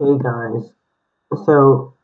Hey guys, so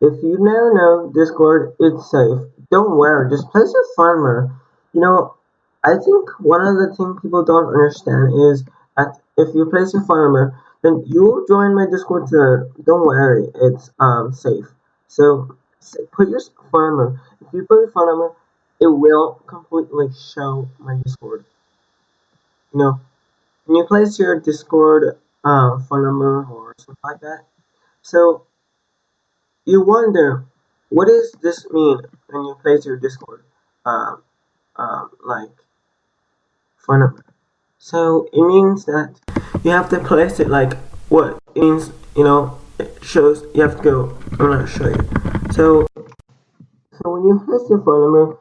if you now know Discord it's safe, don't worry, just place your farmer. You know, I think one of the things people don't understand is that if you place your farmer, then you join my Discord server. Don't worry, it's um safe. So put your farmer. If you put your farmer, it will completely show my Discord. You know, when you place your Discord uh, phone number or something like that, so you wonder, what does this mean when you place your Discord, um, um, like, phone number? So it means that you have to place it like what? It means, you know, it shows, you have to go, I'm gonna show you. So, so when you place your phone number,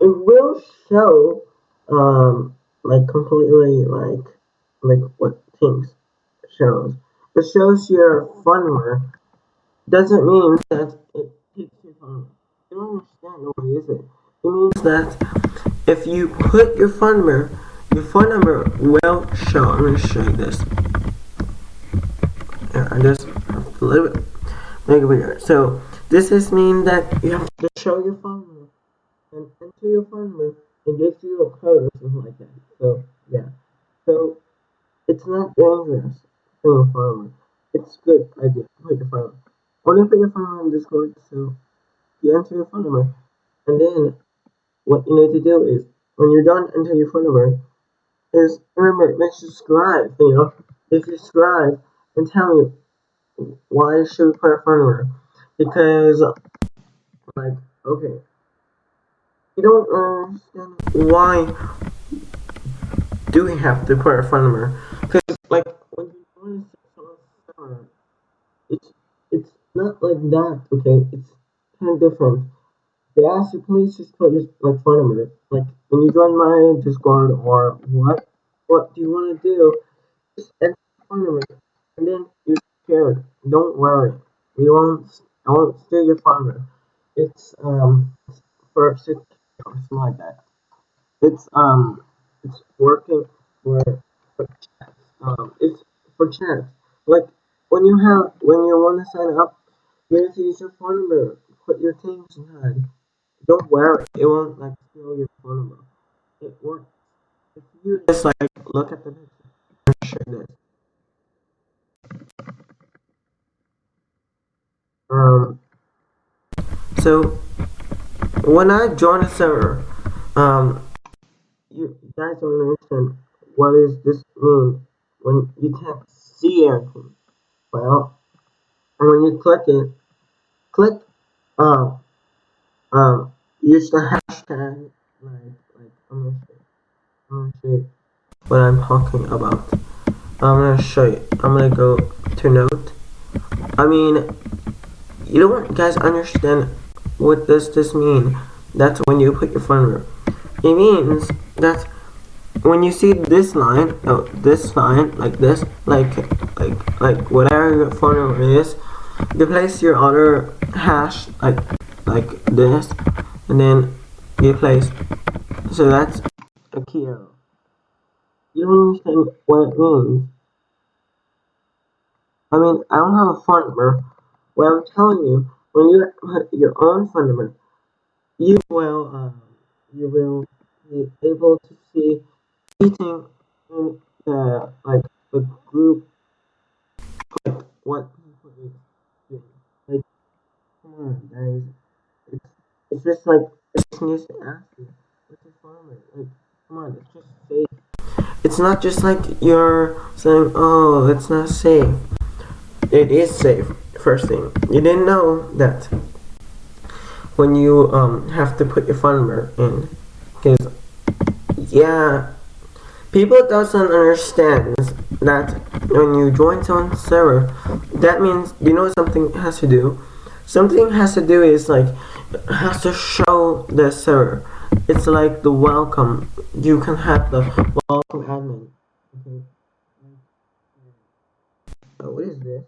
it will show, um, like completely like, like what things shows. It shows your phone number doesn't mean that it takes your phone. You don't understand what is it? It means that if you put your phone number, your phone number will show. I'm gonna show you this. Yeah, I just have to little bit make it bigger. So this is mean that you have to show your phone number and enter your phone number and gives you a code or something like that. So yeah. So it's not dangerous a phone. It's good idea. Put your phone number. Only your phone number in Discord, so you enter your phone number. And then what you need to do is when you're done enter your phone number, is remember make sure subscribe, you know. If you subscribe and tell me why should we put a phone number? Because like okay. You don't understand why do we have to put a phone number? Because like when you join a server, it's it's like that, okay? It's kind of different. They ask you please just put your like phone number. Like when you join my Discord or what, what do you want to do? Just enter phone number, and then you're scared. Don't worry, we won't. I won't steal your number. It's um for six or something like that. It's um it's working for, for. Um, it's for chat. Like when you have when you want to sign up, to use your phone number. Put your things inside. Don't worry, it won't like steal your phone number. It works. If you just like look at the picture, this. Um. So when I join a server, um, you guys don't understand what does this mean when you can't see anything. Well, when you click it, click um um use the hashtag like like I'm gonna show, I'm gonna show what I'm talking about. I'm gonna show you. I'm gonna go to note. I mean, you don't guys understand what does this mean? That's when you put your phone. It means that when you see this line, oh, this line, like this, like, like, like whatever your number is, you place your other hash, like, like this, and then you place, so that's a key error. You don't understand what it means. I mean, I don't have a phone number. What I'm telling you, when you put your own phone number, you will, um, you will be able to see in the like the group like what people is. Like come on guys. It's it's just like it just needs to ask you what's your farmer? Like come on, it's just safe. It's not just like you're saying, Oh, it's not safe. It is safe, first thing. You didn't know that when you um have to put your number in because yeah people doesn't understand that when you join someone's server that means you know something has to do? Something has to do is like has to show the server. It's like the welcome. You can have the welcome admin. Okay. Oh, what is this?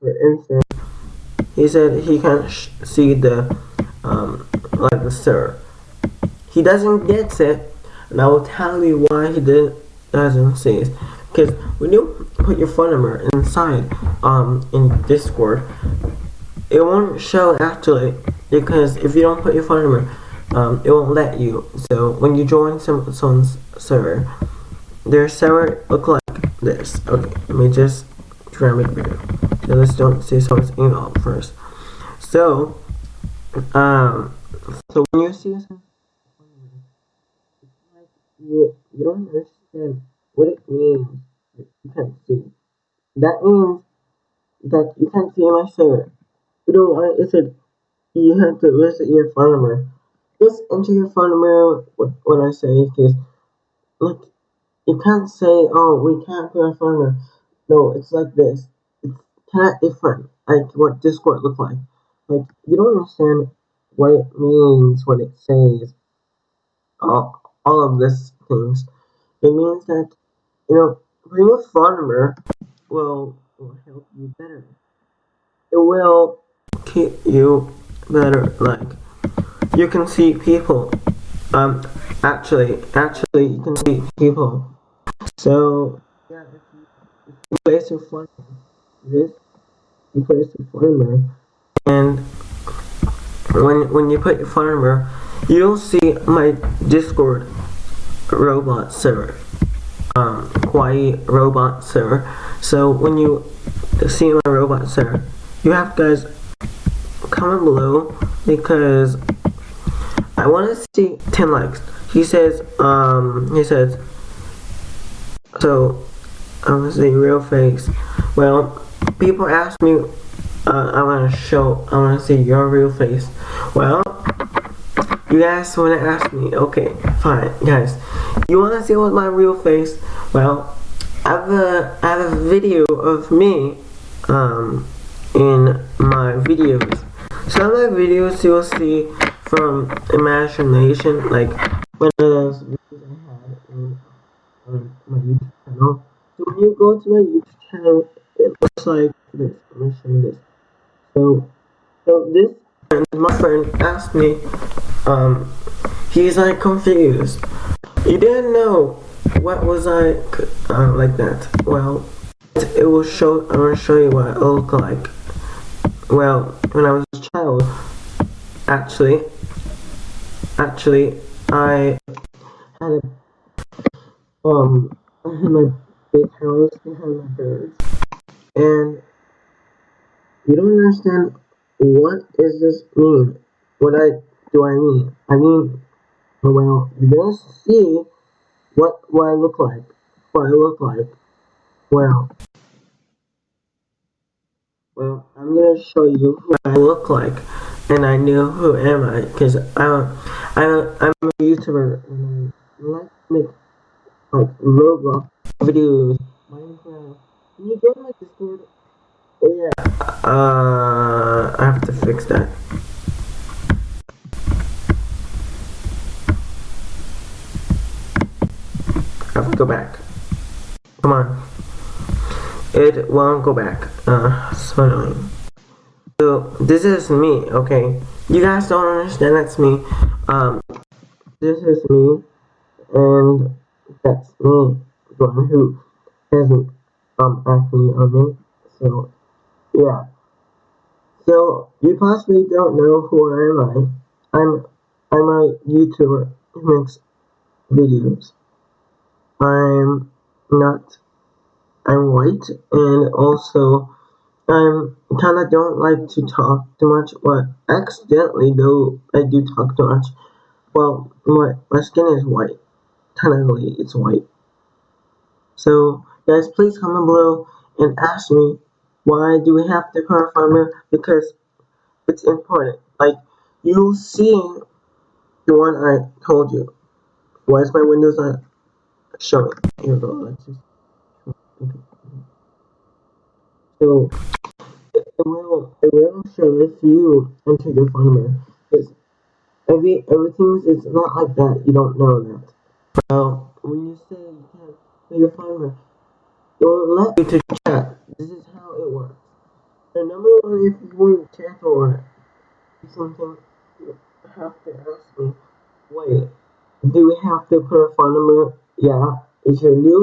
For instance he said he can't see the um, like the server. He doesn't get it and I will tell you why he did, doesn't see it because when you put your phone number inside um in Discord, it won't show actually because if you don't put your phone number, um, it won't let you. So when you join some someone's server, their server look like this. Okay, let me just try and make. So let's don't see someone's email first. So, um, so when you see you you don't understand what it means. You can't see. That means that you can't see my server. You know why? It said you have to visit your phone number. Just enter your phone number when I say because like you can't say oh we can't put our phone number. No, it's like this. It's kind of different. Like what Discord look like. Like you don't understand what it means when it says all, all of these things. It means that you know your phone number will will help you better. It will keep you better. Like you can see people. Um, actually, actually, you can see people. So yeah, if you, if you place your phone this, you place your number, and when when you put your phone number, you'll see my Discord robot server. Um, Hawaii robot server. So when you see my robot server, you have guys comment below because I want to see 10 likes. He says, um, he says, so, I'm gonna say real face. Well, people ask me, uh, I want to show, I want to see your real face. Well, you guys want to ask me, okay, fine, guys. You want to see what my real face? Well, I have a, I have a video of me, um, in my videos. Some of my videos you'll see from imagination, like one of those videos I had in on my YouTube channel. So when you go to my YouTube channel, it looks like this. Let me show you this. So, so this my friend asked me, um, he's like confused. He didn't know what was I uh, like that. Well, it will show. I'm gonna show you what it looked like. Well, when I was a child, actually, actually, I had a, um, I had my big house behind my birds, and you don't understand what does this mean? What I do I mean? I mean, well, gonna see what what I look like. What I look like. Well, well, I'm gonna show you what I look like, and I knew who am I, because I'm, I'm, I'm a YouTuber, and I like to make, like, Roblox videos, Minecraft. Can you go to my Discord? Yeah. Uh, I have to fix that. I have to go back. Come on it won't go back. Uh, so annoying. So, this is me, okay? You guys don't understand, that's me. Um, this is me, and that's me, the one who hasn't, um, acne on me. So, yeah. So, you possibly don't know who am I. I'm, I'm a YouTuber who makes videos. I'm not I'm white, and also I'm kind of don't like to talk too much, but accidentally though I do talk too much. Well, my my skin is white. Technically, it's white. So guys, please comment below and ask me why do we have to color farmer because it's important. Like you see the one I told you. Why is my windows not showing? Here we go. Let's just so it will it will show if you enter your phone. Because every everything is not like that. You don't know that. Well, when you say you can't your phone it will let you to chat. This is how it works. The number one, if you want to chat or something, you have to ask me. Wait, do we have to put a phone number? Yeah. Is your new